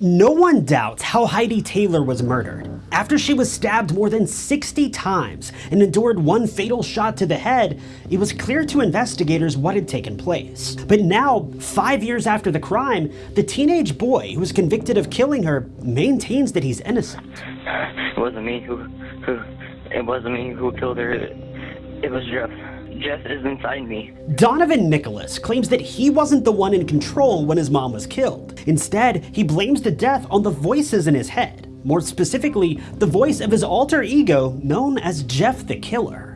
No one doubts how Heidi Taylor was murdered. After she was stabbed more than 60 times and endured one fatal shot to the head, it was clear to investigators what had taken place. But now, five years after the crime, the teenage boy who was convicted of killing her maintains that he's innocent. It wasn't me who, who, it wasn't me who killed her. It was Jeff. Jeff is inside me. Donovan Nicholas claims that he wasn't the one in control when his mom was killed. Instead, he blames the death on the voices in his head. More specifically, the voice of his alter ego known as Jeff the Killer.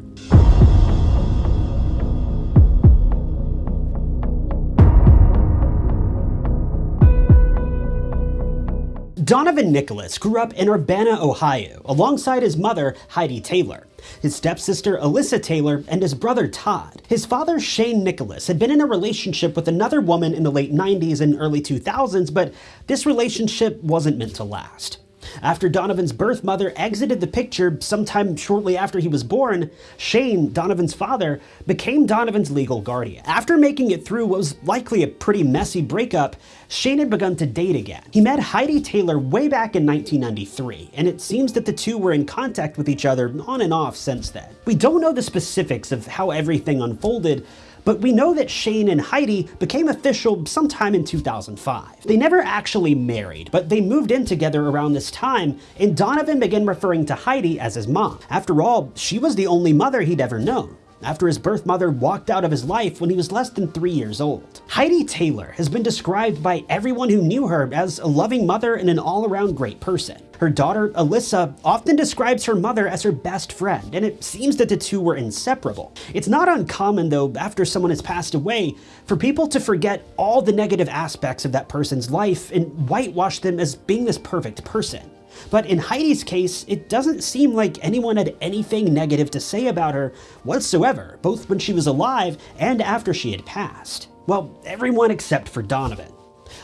Donovan Nicholas grew up in Urbana, Ohio, alongside his mother, Heidi Taylor, his stepsister, Alyssa Taylor, and his brother, Todd. His father, Shane Nicholas, had been in a relationship with another woman in the late 90s and early 2000s, but this relationship wasn't meant to last. After Donovan's birth mother exited the picture sometime shortly after he was born, Shane, Donovan's father, became Donovan's legal guardian. After making it through what was likely a pretty messy breakup, Shane had begun to date again. He met Heidi Taylor way back in 1993, and it seems that the two were in contact with each other on and off since then. We don't know the specifics of how everything unfolded, but we know that Shane and Heidi became official sometime in 2005. They never actually married, but they moved in together around this time, and Donovan began referring to Heidi as his mom. After all, she was the only mother he'd ever known after his birth mother walked out of his life when he was less than three years old. Heidi Taylor has been described by everyone who knew her as a loving mother and an all-around great person. Her daughter, Alyssa, often describes her mother as her best friend, and it seems that the two were inseparable. It's not uncommon, though, after someone has passed away, for people to forget all the negative aspects of that person's life and whitewash them as being this perfect person. But in Heidi's case, it doesn't seem like anyone had anything negative to say about her whatsoever, both when she was alive and after she had passed. Well, everyone except for Donovan.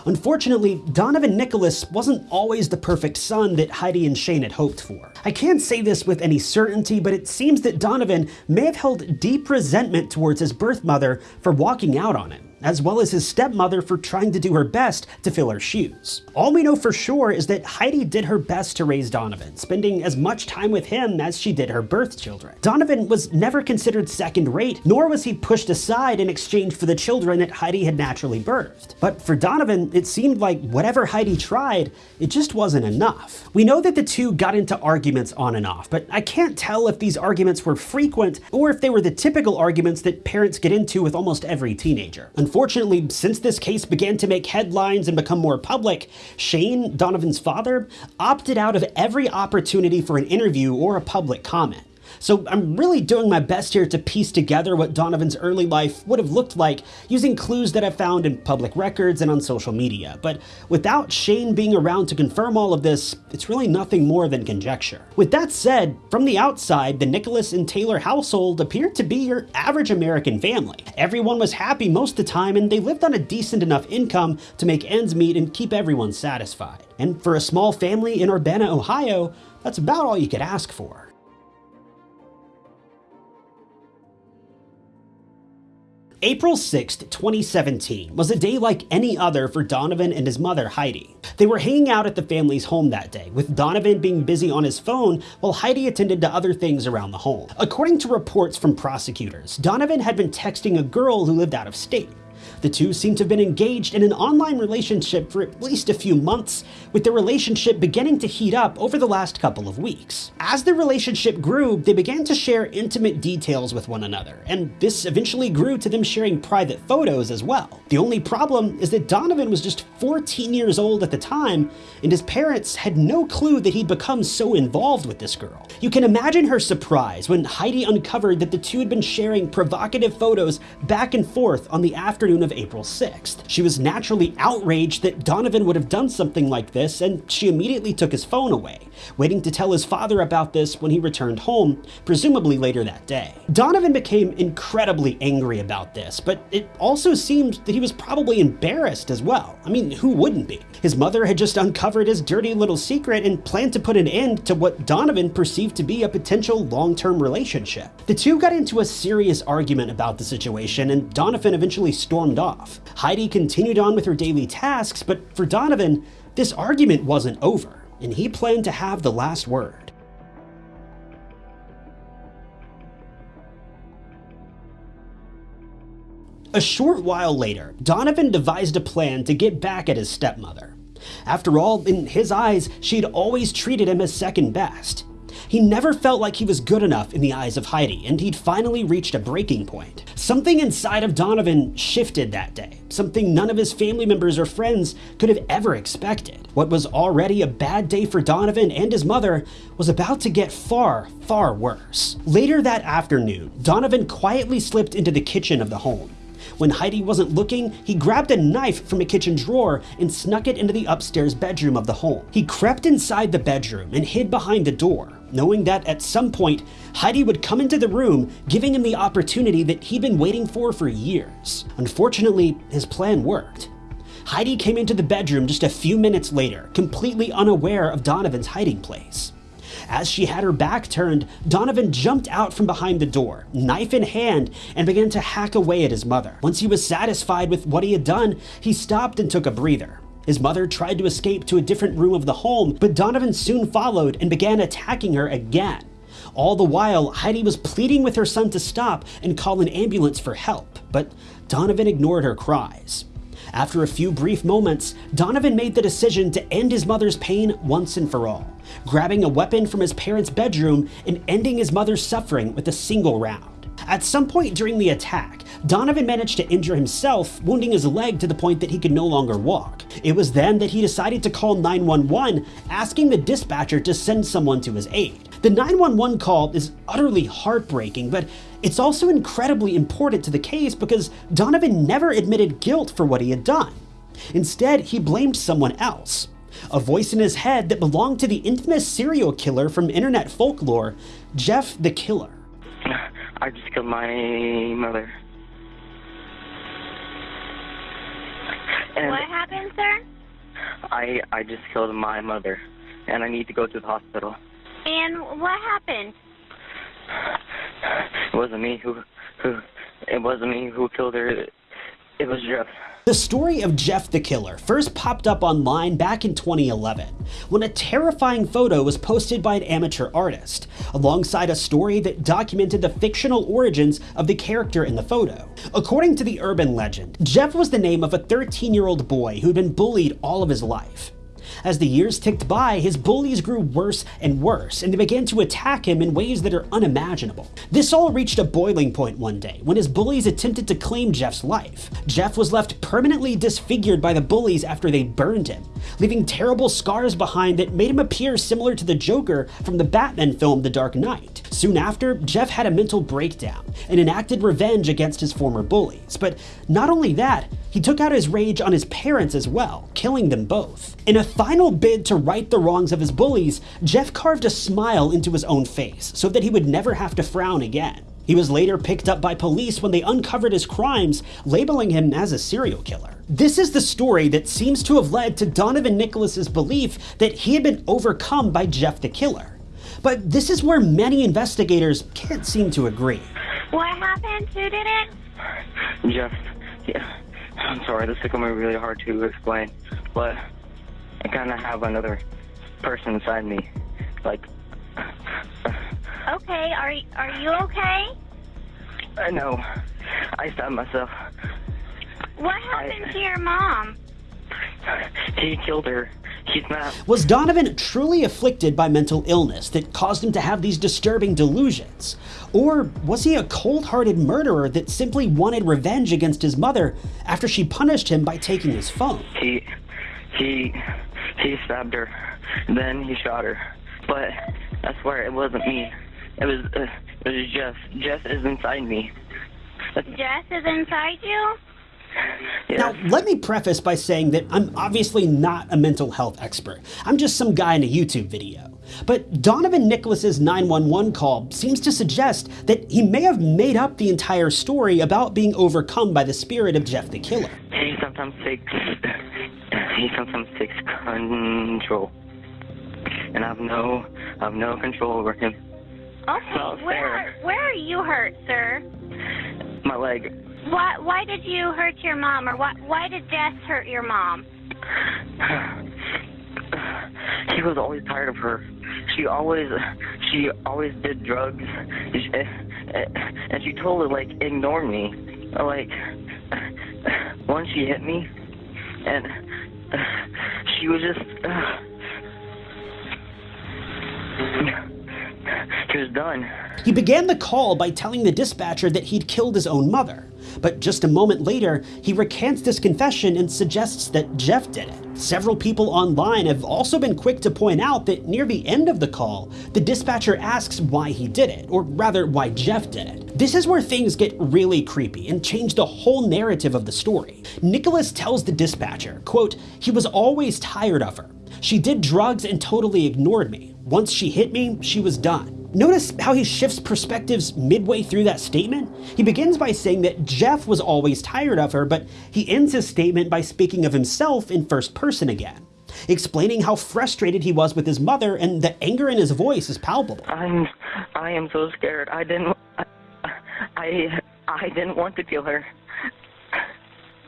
Unfortunately, Donovan Nicholas wasn't always the perfect son that Heidi and Shane had hoped for. I can't say this with any certainty, but it seems that Donovan may have held deep resentment towards his birth mother for walking out on him as well as his stepmother for trying to do her best to fill her shoes. All we know for sure is that Heidi did her best to raise Donovan, spending as much time with him as she did her birth children. Donovan was never considered second rate, nor was he pushed aside in exchange for the children that Heidi had naturally birthed. But for Donovan, it seemed like whatever Heidi tried, it just wasn't enough. We know that the two got into arguments on and off, but I can't tell if these arguments were frequent or if they were the typical arguments that parents get into with almost every teenager. Unfortunately, since this case began to make headlines and become more public, Shane, Donovan's father, opted out of every opportunity for an interview or a public comment. So I'm really doing my best here to piece together what Donovan's early life would have looked like using clues that I've found in public records and on social media. But without Shane being around to confirm all of this, it's really nothing more than conjecture. With that said, from the outside, the Nicholas and Taylor household appeared to be your average American family. Everyone was happy most of the time and they lived on a decent enough income to make ends meet and keep everyone satisfied. And for a small family in Urbana, Ohio, that's about all you could ask for. April 6th, 2017 was a day like any other for Donovan and his mother Heidi. They were hanging out at the family's home that day, with Donovan being busy on his phone while Heidi attended to other things around the home. According to reports from prosecutors, Donovan had been texting a girl who lived out of state. The two seem to have been engaged in an online relationship for at least a few months, with their relationship beginning to heat up over the last couple of weeks. As the relationship grew, they began to share intimate details with one another, and this eventually grew to them sharing private photos as well. The only problem is that Donovan was just 14 years old at the time, and his parents had no clue that he'd become so involved with this girl. You can imagine her surprise when Heidi uncovered that the two had been sharing provocative photos back and forth on the afternoon of April 6th. She was naturally outraged that Donovan would have done something like this, and she immediately took his phone away, waiting to tell his father about this when he returned home, presumably later that day. Donovan became incredibly angry about this, but it also seemed that he was probably embarrassed as well. I mean, who wouldn't be? His mother had just uncovered his dirty little secret and planned to put an end to what Donovan perceived to be a potential long-term relationship. The two got into a serious argument about the situation, and Donovan eventually stormed stormed off. Heidi continued on with her daily tasks, but for Donovan, this argument wasn't over, and he planned to have the last word. A short while later, Donovan devised a plan to get back at his stepmother. After all, in his eyes, she'd always treated him as second best. He never felt like he was good enough in the eyes of Heidi, and he'd finally reached a breaking point. Something inside of Donovan shifted that day, something none of his family members or friends could have ever expected. What was already a bad day for Donovan and his mother was about to get far, far worse. Later that afternoon, Donovan quietly slipped into the kitchen of the home. When Heidi wasn't looking, he grabbed a knife from a kitchen drawer and snuck it into the upstairs bedroom of the home. He crept inside the bedroom and hid behind the door, knowing that at some point, Heidi would come into the room, giving him the opportunity that he'd been waiting for for years. Unfortunately, his plan worked. Heidi came into the bedroom just a few minutes later, completely unaware of Donovan's hiding place. As she had her back turned, Donovan jumped out from behind the door, knife in hand, and began to hack away at his mother. Once he was satisfied with what he had done, he stopped and took a breather. His mother tried to escape to a different room of the home, but Donovan soon followed and began attacking her again. All the while, Heidi was pleading with her son to stop and call an ambulance for help, but Donovan ignored her cries. After a few brief moments, Donovan made the decision to end his mother's pain once and for all, grabbing a weapon from his parents' bedroom and ending his mother's suffering with a single round. At some point during the attack, Donovan managed to injure himself, wounding his leg to the point that he could no longer walk. It was then that he decided to call 911, asking the dispatcher to send someone to his aid. The 911 call is utterly heartbreaking, but it's also incredibly important to the case because Donovan never admitted guilt for what he had done. Instead, he blamed someone else. A voice in his head that belonged to the infamous serial killer from internet folklore, Jeff the Killer. I just killed my mother. And What happened, sir? I I just killed my mother, and I need to go to the hospital. And what happened? It wasn't me who who it wasn't me who killed her. It was Jeff. The story of Jeff the Killer first popped up online back in 2011 when a terrifying photo was posted by an amateur artist, alongside a story that documented the fictional origins of the character in the photo. According to the urban legend, Jeff was the name of a 13 year old boy who'd been bullied all of his life. As the years ticked by, his bullies grew worse and worse, and they began to attack him in ways that are unimaginable. This all reached a boiling point one day when his bullies attempted to claim Jeff's life. Jeff was left permanently disfigured by the bullies after they burned him, leaving terrible scars behind that made him appear similar to the Joker from the Batman film The Dark Knight. Soon after, Jeff had a mental breakdown and enacted revenge against his former bullies. But not only that, he took out his rage on his parents as well, killing them both. In a final bid to right the wrongs of his bullies, Jeff carved a smile into his own face so that he would never have to frown again. He was later picked up by police when they uncovered his crimes, labeling him as a serial killer. This is the story that seems to have led to Donovan Nicholas's belief that he had been overcome by Jeff the Killer. But this is where many investigators can't seem to agree. What happened? Who did it? Jeff. Yeah. I'm sorry. This is gonna be really hard to explain, but I kind of have another person inside me. Like, Okay, are are you okay? I know. I stabbed myself. What happened to your mom? He killed her. He's not. Was Donovan truly afflicted by mental illness that caused him to have these disturbing delusions? Or was he a cold hearted murderer that simply wanted revenge against his mother after she punished him by taking his phone? He, he, he stabbed her. Then he shot her. But I swear it wasn't me. It was, uh, it was Jeff. Jeff is inside me. Jess is inside you? Now, let me preface by saying that I'm obviously not a mental health expert. I'm just some guy in a YouTube video. But Donovan Nicholas's 911 call seems to suggest that he may have made up the entire story about being overcome by the spirit of Jeff the Killer. He sometimes takes, he sometimes takes control. And I have no, I have no control over him. Okay, where fair. where are you hurt, sir? My leg, Why why did you hurt your mom or why why did Jess hurt your mom? He was always tired of her. She always, she always did drugs, eh, eh, and she totally like ignored me. Like, once she hit me, and she was just, she done. He began the call by telling the dispatcher that he'd killed his own mother. But just a moment later, he recants this confession and suggests that Jeff did it. Several people online have also been quick to point out that near the end of the call, the dispatcher asks why he did it, or rather, why Jeff did it. This is where things get really creepy and change the whole narrative of the story. Nicholas tells the dispatcher, quote, he was always tired of her. She did drugs and totally ignored me. Once she hit me, she was done. Notice how he shifts perspectives midway through that statement? He begins by saying that Jeff was always tired of her, but he ends his statement by speaking of himself in first person again, explaining how frustrated he was with his mother and the anger in his voice is palpable. I'm, I am so scared. I didn't, I, I, I didn't want to kill her.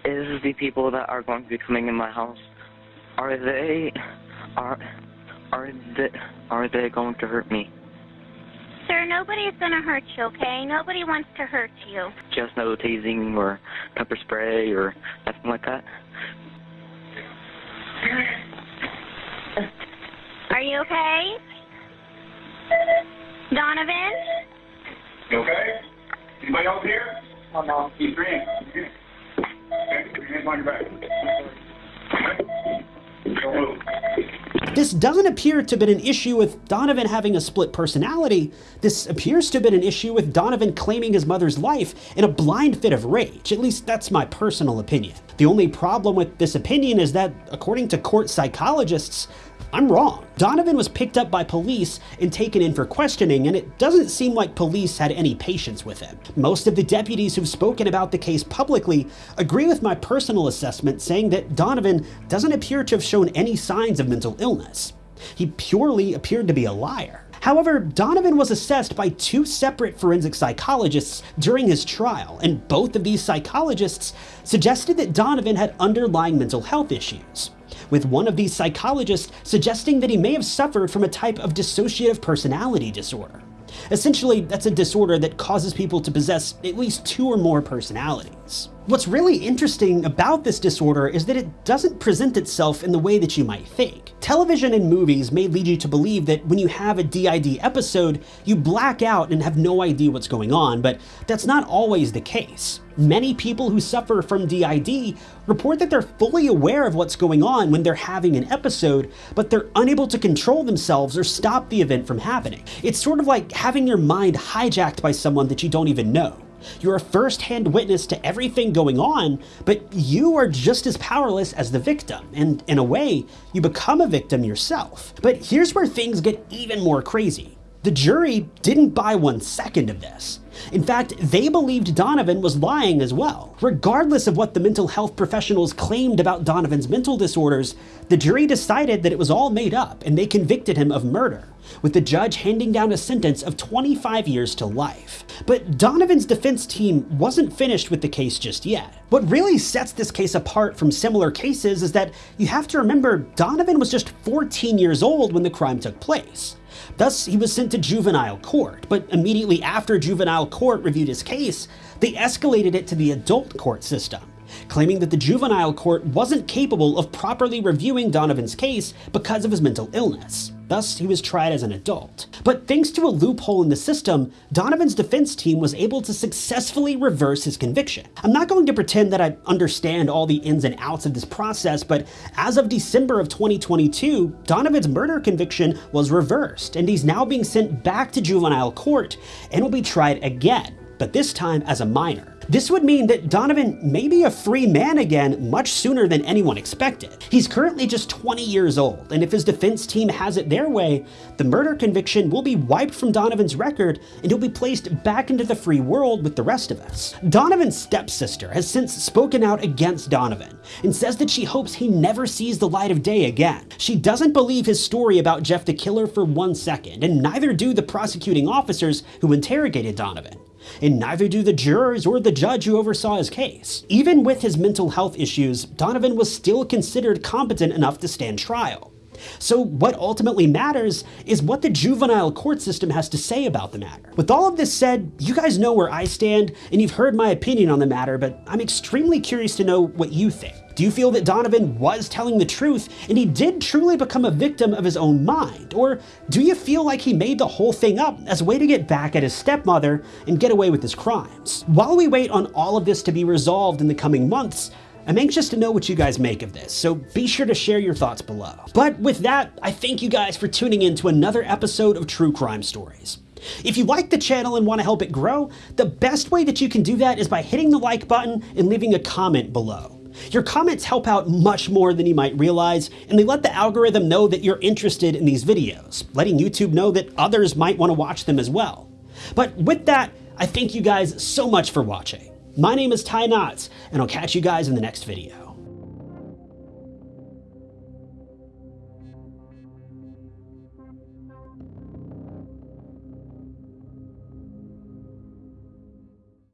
Is the people that are going to be coming in my house? Are they, are, are they, are they going to hurt me? Sir, nobody's gonna hurt you, okay? Nobody wants to hurt you. Just no tasing or pepper spray or nothing like that. Are you okay? Donovan? You okay? Anybody else here? Oh, no. Keep drinking. Okay, put your hands on your back. Okay? Don't move. This doesn't appear to have been an issue with Donovan having a split personality. This appears to have been an issue with Donovan claiming his mother's life in a blind fit of rage. At least that's my personal opinion. The only problem with this opinion is that, according to court psychologists, I'm wrong. Donovan was picked up by police and taken in for questioning, and it doesn't seem like police had any patience with him. Most of the deputies who've spoken about the case publicly agree with my personal assessment, saying that Donovan doesn't appear to have shown any signs of mental illness. He purely appeared to be a liar. However, Donovan was assessed by two separate forensic psychologists during his trial, and both of these psychologists suggested that Donovan had underlying mental health issues with one of these psychologists suggesting that he may have suffered from a type of dissociative personality disorder. Essentially, that's a disorder that causes people to possess at least two or more personalities. What's really interesting about this disorder is that it doesn't present itself in the way that you might think. Television and movies may lead you to believe that when you have a DID episode, you black out and have no idea what's going on, but that's not always the case. Many people who suffer from DID report that they're fully aware of what's going on when they're having an episode, but they're unable to control themselves or stop the event from happening. It's sort of like having your mind hijacked by someone that you don't even know. You're a first-hand witness to everything going on, but you are just as powerless as the victim, and in a way, you become a victim yourself. But here's where things get even more crazy. The jury didn't buy one second of this. In fact, they believed Donovan was lying as well. Regardless of what the mental health professionals claimed about Donovan's mental disorders, the jury decided that it was all made up and they convicted him of murder, with the judge handing down a sentence of 25 years to life. But Donovan's defense team wasn't finished with the case just yet. What really sets this case apart from similar cases is that you have to remember Donovan was just 14 years old when the crime took place. Thus, he was sent to juvenile court, but immediately after juvenile court reviewed his case, they escalated it to the adult court system claiming that the juvenile court wasn't capable of properly reviewing Donovan's case because of his mental illness. Thus, he was tried as an adult. But thanks to a loophole in the system, Donovan's defense team was able to successfully reverse his conviction. I'm not going to pretend that I understand all the ins and outs of this process, but as of December of 2022, Donovan's murder conviction was reversed, and he's now being sent back to juvenile court and will be tried again, but this time as a minor. This would mean that Donovan may be a free man again much sooner than anyone expected. He's currently just 20 years old, and if his defense team has it their way, the murder conviction will be wiped from Donovan's record and he'll be placed back into the free world with the rest of us. Donovan's stepsister has since spoken out against Donovan and says that she hopes he never sees the light of day again. She doesn't believe his story about Jeff the Killer for one second, and neither do the prosecuting officers who interrogated Donovan. And neither do the jurors or the judge who oversaw his case. Even with his mental health issues, Donovan was still considered competent enough to stand trial. So what ultimately matters is what the juvenile court system has to say about the matter. With all of this said, you guys know where I stand, and you've heard my opinion on the matter, but I'm extremely curious to know what you think. Do you feel that Donovan was telling the truth and he did truly become a victim of his own mind? Or do you feel like he made the whole thing up as a way to get back at his stepmother and get away with his crimes? While we wait on all of this to be resolved in the coming months, I'm anxious to know what you guys make of this, so be sure to share your thoughts below. But with that, I thank you guys for tuning in to another episode of True Crime Stories. If you like the channel and want to help it grow, the best way that you can do that is by hitting the like button and leaving a comment below. Your comments help out much more than you might realize, and they let the algorithm know that you're interested in these videos, letting YouTube know that others might want to watch them as well. But with that, I thank you guys so much for watching. My name is Ty Knotts, and I'll catch you guys in the next video.